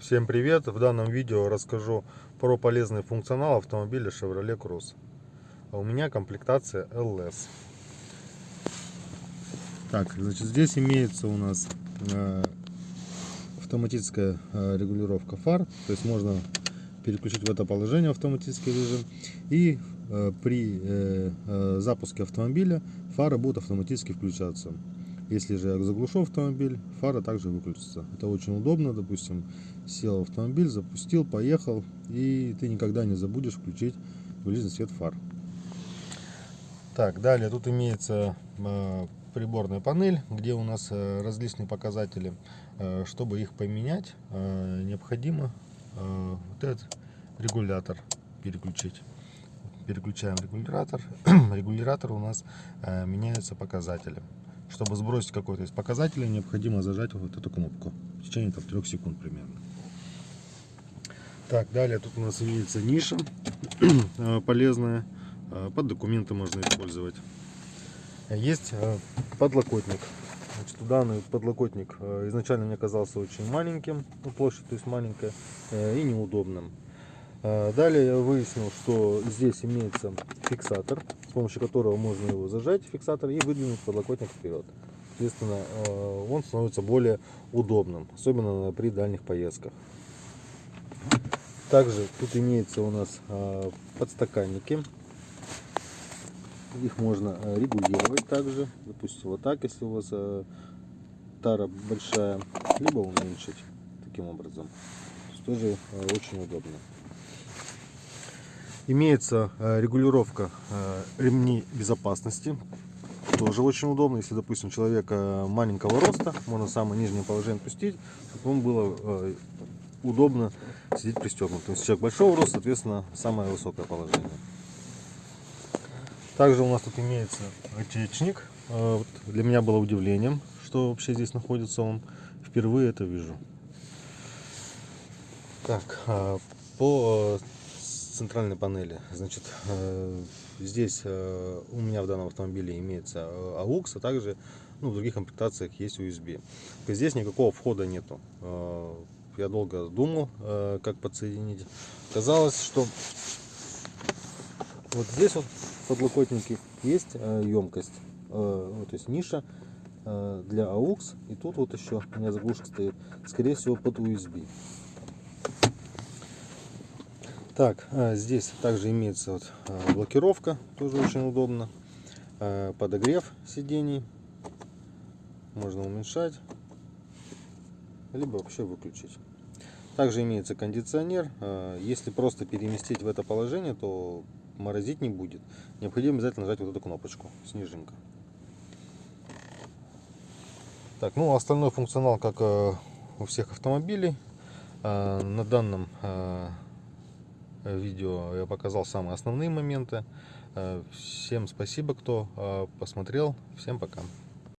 Всем привет! В данном видео расскажу про полезный функционал автомобиля Chevrolet Cruze. А у меня комплектация LS. Так, значит, здесь имеется у нас э, автоматическая э, регулировка фар, то есть можно переключить в это положение автоматический режим и э, при запуске автомобиля фары будут автоматически включаться. Если же я заглушу автомобиль, фара также выключится. Это очень удобно, допустим, сел в автомобиль, запустил, поехал, и ты никогда не забудешь включить ближний свет фар. Так, далее тут имеется э, приборная панель, где у нас э, различные показатели. Э, чтобы их поменять, необходимо вот этот регулятор переключить. Переключаем регулятор. регулятор у нас меняются показатели. Чтобы сбросить какой-то из показателей, необходимо зажать вот эту кнопку в течение там, 3 секунд примерно. Так, далее тут у нас имеется ниша э, полезная. Э, под документы можно использовать. Есть э, подлокотник. Значит, данный подлокотник изначально мне казался очень маленьким, площадь то есть маленькая и неудобным. Далее я выяснил, что здесь имеется фиксатор, с помощью которого можно его зажать, фиксатор, и выдвинуть подлокотник вперед. Соответственно, он становится более удобным, особенно при дальних поездках. Также тут имеется у нас подстаканники. Их можно регулировать также. Допустим, вот так, если у вас тара большая, либо уменьшить таким образом. Тоже очень удобно. Имеется э, регулировка э, ремней безопасности. Тоже очень удобно, если, допустим, человека маленького роста, можно самое нижнее положение пустить, чтобы он было э, удобно сидеть пристегнутым. Если человек большого роста, соответственно, самое высокое положение. Также у нас тут имеется отечник. Для меня было удивлением, что вообще здесь находится он. Впервые это вижу. Так, по центральной панели. Значит, э, здесь э, у меня в данном автомобиле имеется э, AUX, а также ну, в других комплектациях есть USB. Здесь никакого входа нету. Я долго думал, как подсоединить. Казалось, что вот здесь вот подлокотники есть емкость, то есть ниша для AUX. И тут вот еще у меня заглушка стоит, скорее всего под USB. Так, а, здесь также имеется вот а, блокировка, тоже очень удобно. А, подогрев сидений. Можно уменьшать, либо вообще выключить. Также имеется кондиционер. Если просто переместить в это положение, то морозить не будет. Необходимо обязательно нажать вот эту кнопочку, снежинка. Так, ну остальной функционал, как у всех автомобилей. На данном Э, видео я показал самые основные моменты. Э, всем спасибо, кто э, посмотрел. Всем пока.